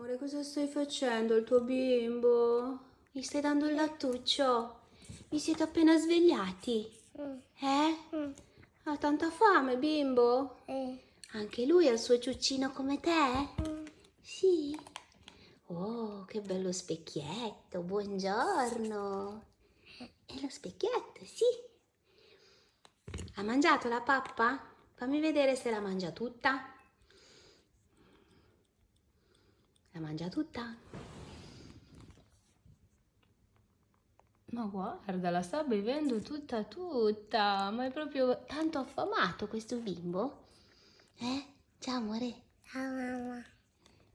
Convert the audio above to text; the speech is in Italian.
Amore, cosa stai facendo al tuo bimbo? Gli stai dando il lattuccio? Vi siete appena svegliati? Mm. Eh? Mm. Ha tanta fame, bimbo? Eh. Anche lui ha il suo ciuccino come te? Mm. Sì. Oh, che bello specchietto, buongiorno. E lo specchietto, sì. Ha mangiato la pappa? Fammi vedere se la mangia tutta. La mangia tutta? Ma guarda, la sta bevendo tutta tutta. Ma è proprio tanto affamato questo bimbo. Eh? Ciao amore.